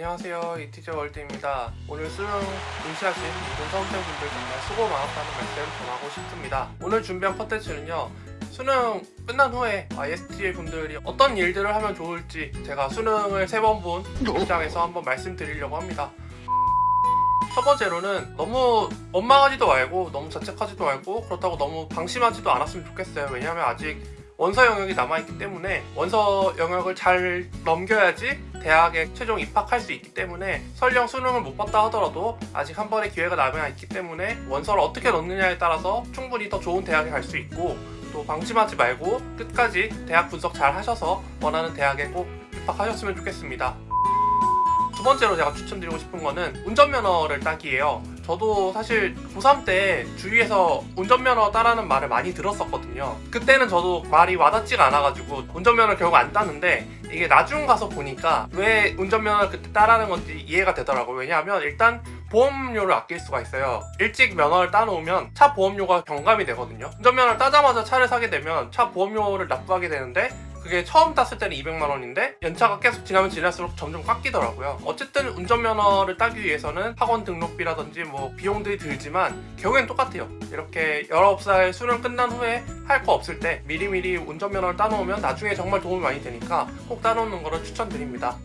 안녕하세요. 이티저 월드입니다. 오늘 수능 응시하신 모든 수험생분들 정말 수고 많았다는 말씀 전하고 싶습니다. 오늘 준비한 컨텐츠는요 수능 끝난 후에 ISTA 분들이 어떤 일들을 하면 좋을지 제가 수능을 세 번 본 입장에서 한번 말씀드리려고 합니다. 첫 번째로는 너무 원망하지도 말고 너무 자책하지도 말고 그렇다고 너무 방심하지도 않았으면 좋겠어요. 왜냐하면 아직 원서 영역이 남아있기 때문에 원서 영역을 잘 넘겨야지 대학에 최종 입학할 수 있기 때문에 설령 수능을 못 봤다 하더라도 아직 한 번의 기회가 남아있기 때문에 원서를 어떻게 넣느냐에 따라서 충분히 더 좋은 대학에 갈 수 있고 또 방심하지 말고 끝까지 대학 분석 잘 하셔서 원하는 대학에 꼭 입학하셨으면 좋겠습니다 두 번째로 제가 추천드리고 싶은 거는 운전면허를 따기예요. 저도 사실 고3 때 주위에서 운전면허 따라는 말을 많이 들었었거든요. 그때는 저도 말이 와닿지가 않아가지고 운전면허를 결국 안 따는데 이게 나중 가서 보니까 왜 운전면허를 그때 따라는 건지 이해가 되더라고요. 왜냐하면 일단 보험료를 아낄 수가 있어요. 일찍 면허를 따놓으면 차 보험료가 경감이 되거든요. 운전면허를 따자마자 차를 사게 되면 차 보험료를 납부하게 되는데 그게 처음 땄을 때는 200만 원인데 연차가 계속 지나면 지날수록 점점 깎이더라고요. 어쨌든 운전면허를 따기 위해서는 학원 등록비라든지 뭐 비용들이 들지만 결국엔 똑같아요. 이렇게 19살 수능 끝난 후에 할 거 없을 때 미리미리 운전면허를 따놓으면 나중에 정말 도움이 많이 되니까 꼭 따놓는 거를 추천드립니다.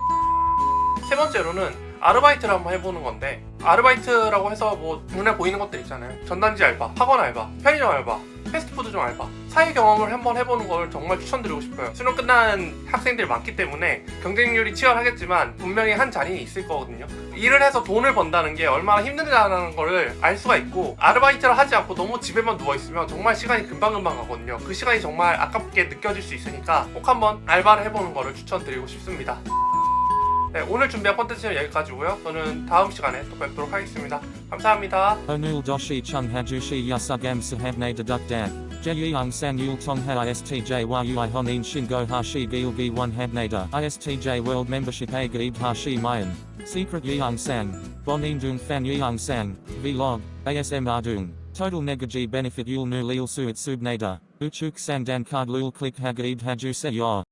세 번째로는 아르바이트를 한번 해보는 건데 아르바이트라고 해서 뭐 눈에 보이는 것들 있잖아요. 전단지 알바, 학원 알바, 편의점 알바, 패스트푸드점 알바. 사회 경험을 한번 해보는 걸 정말 추천드리고 싶어요. 수능 끝난 학생들이 많기 때문에 경쟁률이 치열하겠지만 분명히 한 자리는 있을 거거든요. 일을 해서 돈을 번다는 게 얼마나 힘들다는 거를 알 수가 있고 아르바이트를 하지 않고 너무 집에만 누워있으면 정말 시간이 금방금방 가거든요. 그 시간이 정말 아깝게 느껴질 수 있으니까 꼭 한번 알바를 해보는 거를 추천드리고 싶습니다 네, 오늘 준비한 콘텐츠는 여기까지고요. 저는 다음 시간에 또 뵙도록 하겠습니다. 감사합니다. Onul doshi chung hajushi yasugam sahabne dedukdan. Jeyung san yul tongha istj yui honin shingo hashi gilgi one habnada. Istj world membership a hashi mayan. Secret yeung sang. Bonin dung fan yeung sang. Vlog. ASM ardung. Total negaji benefit yul nu lil suit subnada. Uchuk sang dan card lul click hagaib hajuse yor.